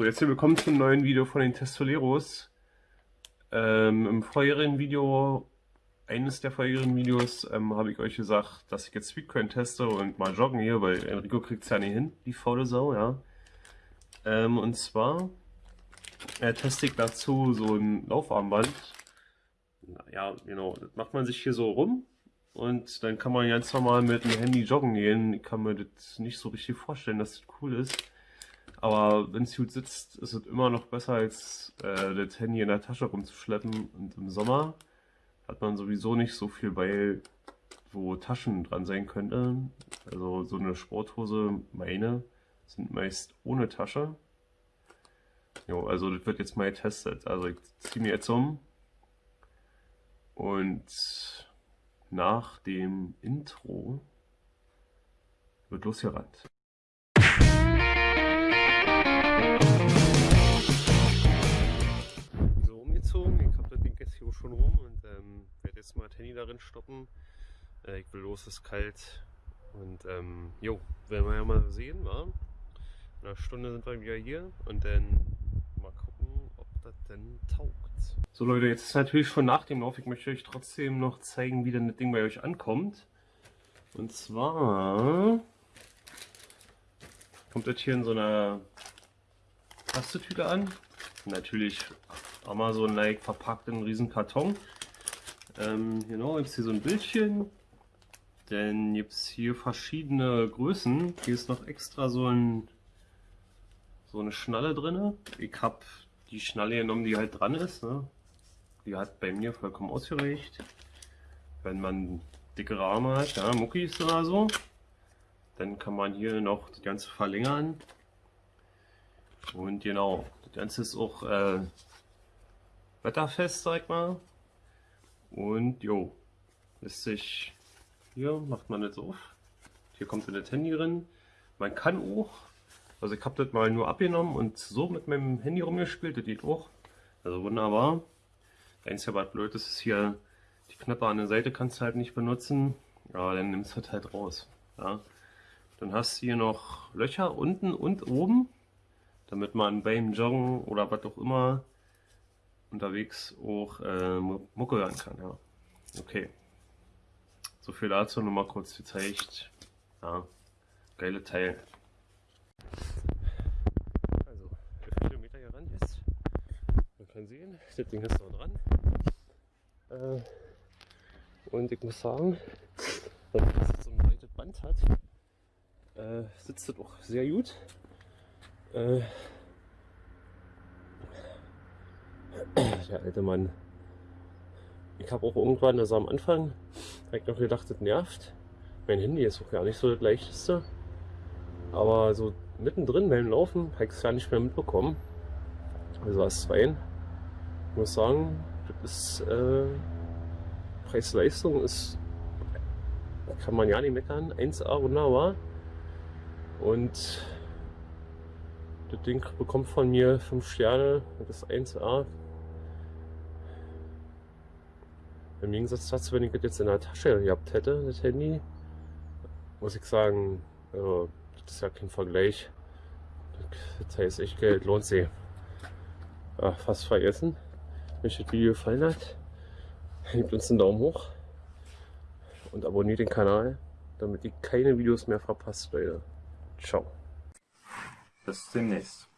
So, jetzt willkommen zum neuen Video von den Testoleros. Ähm, Im vorherigen Video, eines der vorherigen Videos, ähm, habe ich euch gesagt, dass ich jetzt Speedcoin teste und mal joggen hier, weil Enrico kriegt es ja nicht hin, die faule Sau, ja. Ähm, und zwar äh, teste ich dazu so ein Laufarmband. Ja, genau, das macht man sich hier so rum und dann kann man ganz normal mit dem Handy joggen gehen. Ich kann mir das nicht so richtig vorstellen, dass das cool ist. Aber wenn es gut sitzt, ist es immer noch besser, als äh, das Handy in der Tasche rumzuschleppen. Und im Sommer hat man sowieso nicht so viel bei, wo Taschen dran sein könnten. Also so eine Sporthose, meine, sind meist ohne Tasche. Jo, also das wird jetzt mal getestet. Also ich ziehe mir jetzt um und nach dem Intro wird losgerannt. Das Ding jetzt hier schon rum und ähm, werde jetzt mal Handy darin stoppen. Äh, ich will los, es ist kalt und ähm, jo, werden wir ja mal sehen, wa? In einer Stunde sind wir wieder hier und dann mal gucken, ob das denn taugt. So Leute, jetzt ist natürlich schon nach dem Lauf. Ich möchte euch trotzdem noch zeigen, wie denn das Ding bei euch ankommt. Und zwar kommt das hier in so einer Plastetüte an. Natürlich Amazon-like verpackt in einem riesen Karton. Ähm, genau, gibt es hier so ein Bildchen. Dann gibt es hier verschiedene Größen. Hier ist noch extra so, ein, so eine Schnalle drin. Ich habe die Schnalle genommen, die halt dran ist. Ne? Die hat bei mir vollkommen ausgereicht. Wenn man dickere Arme hat, ja, Muckis oder so, dann kann man hier noch das Ganze verlängern. Und genau, das Ganze ist auch äh, wetterfest, sag mal. Und jo, lässt sich, hier macht man das auf. Hier kommt das Handy drin. Man kann auch, also ich habe das mal nur abgenommen und so mit meinem Handy rumgespielt, das geht auch. Also wunderbar. Einzige, was blöd ist, ist hier die Knöpfe an der Seite kannst du halt nicht benutzen. Ja, dann nimmst du das halt raus. Ja. Dann hast du hier noch Löcher unten und oben, damit man beim Joggen oder was auch immer unterwegs auch äh, Mucke hören kann. Ja. Okay. So viel dazu, nur mal kurz gezeigt. Ja, geile Teil. Also, 11 Kilometer hier ran jetzt. Man kann sehen, das Ding ist noch dran. Äh, und ich muss sagen, dass es so ein breites Band hat, äh, sitzt das auch sehr gut. Äh, der alte Mann. Ich habe auch irgendwann, also am Anfang, habe noch gedacht, das nervt. Mein Handy ist auch gar nicht so das leichteste. Aber so mittendrin beim Laufen habe ich es gar nicht mehr mitbekommen. Also als zwei. Ich muss sagen, das ist äh, Preis-Leistung ist kann man ja nicht meckern. 1A wunderbar. Und das Ding bekommt von mir 5 Sterne. Das ist 1A. Im Gegensatz dazu, wenn ich das jetzt in der Tasche gehabt hätte, das Handy, muss ich sagen, also, das ist ja kein Vergleich. Das heißt echt Geld, lohnt sich. Ach, fast vergessen. Wenn euch das Video gefallen hat, gebt uns einen Daumen hoch und abonniert den Kanal, damit ihr keine Videos mehr verpasst, Leute. Ciao. pessimist